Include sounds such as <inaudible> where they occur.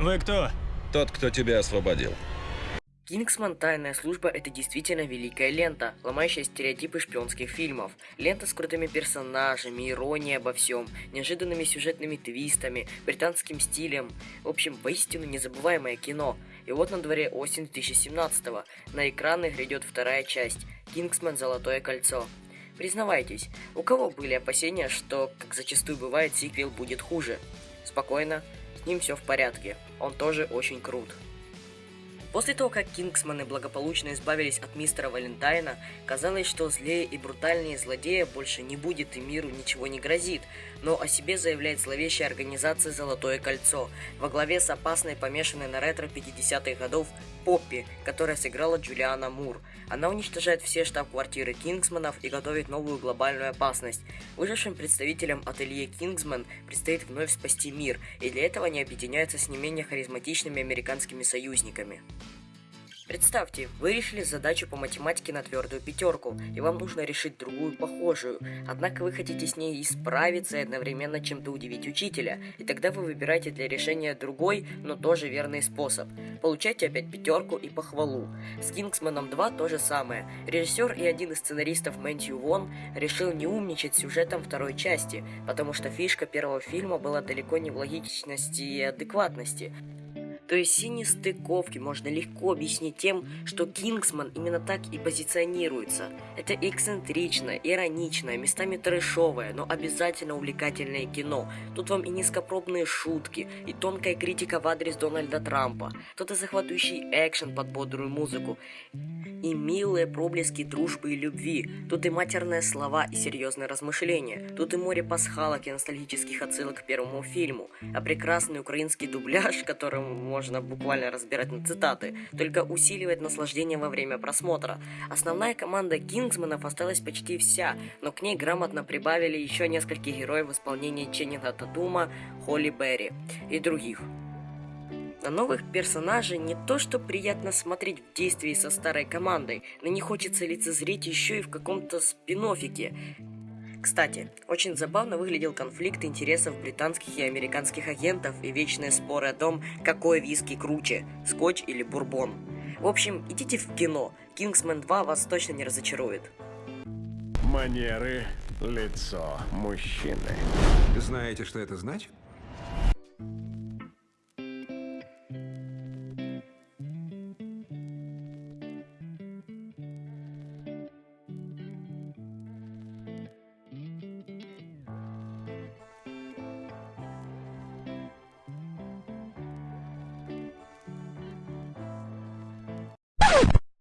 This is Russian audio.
Вы кто? Тот, кто тебя освободил. Кингсман «Тайная служба» — это действительно великая лента, ломающая стереотипы шпионских фильмов. Лента с крутыми персонажами, иронией обо всем, неожиданными сюжетными твистами, британским стилем. В общем, поистину незабываемое кино. И вот на дворе осень 2017-го. На экраны грядет вторая часть «Кингсман. Золотое кольцо». Признавайтесь, у кого были опасения, что, как зачастую бывает, сиквел будет хуже? Спокойно, с ним все в порядке, он тоже очень крут. После того, как Кингсманы благополучно избавились от мистера Валентайна, казалось, что злее и брутальнее злодея больше не будет и миру ничего не грозит, но о себе заявляет зловещая организация «Золотое кольцо» во главе с опасной помешанной на ретро 50-х годов Поппи, которая сыграла Джулиана Мур. Она уничтожает все штаб-квартиры Кингсманов и готовит новую глобальную опасность. Выжившим представителям ателье Кингсман предстоит вновь спасти мир, и для этого они объединяются с не менее харизматичными американскими союзниками. Представьте, вы решили задачу по математике на твердую пятерку, и вам нужно решить другую похожую, однако вы хотите с ней исправиться и одновременно чем-то удивить учителя, и тогда вы выбираете для решения другой, но тоже верный способ. Получайте опять пятерку и похвалу. С Кингсманом 2 то же самое. Режиссер и один из сценаристов Мэнтью Вон решил не умничать сюжетом второй части, потому что фишка первого фильма была далеко не в логичности и адекватности. То есть все нестыковки можно легко объяснить тем, что Кингсман именно так и позиционируется. Это эксцентричное, ироничное, местами трэшовое, но обязательно увлекательное кино. Тут вам и низкопробные шутки, и тонкая критика в адрес Дональда Трампа, тут и захватывающий экшен под бодрую музыку, и милые проблески дружбы и любви, тут и матерные слова и серьезные размышления, тут и море пасхалок и ностальгических отсылок к первому фильму, а прекрасный украинский дубляж, <laughs> которым можно буквально разбирать на цитаты, только усиливает наслаждение во время просмотра. Основная команда Кингсманов осталась почти вся, но к ней грамотно прибавили еще нескольких героев в исполнении Ченнинга Татума, Холли Берри и других. На новых персонажей не то что приятно смотреть в действии со старой командой, но не хочется лицезреть еще и в каком-то спин -оффике. Кстати, очень забавно выглядел конфликт интересов британских и американских агентов и вечные споры о том, какой виски круче, скотч или бурбон. В общем, идите в кино, Kingsman 2 вас точно не разочарует. Манеры, лицо мужчины. Знаете, что это значит?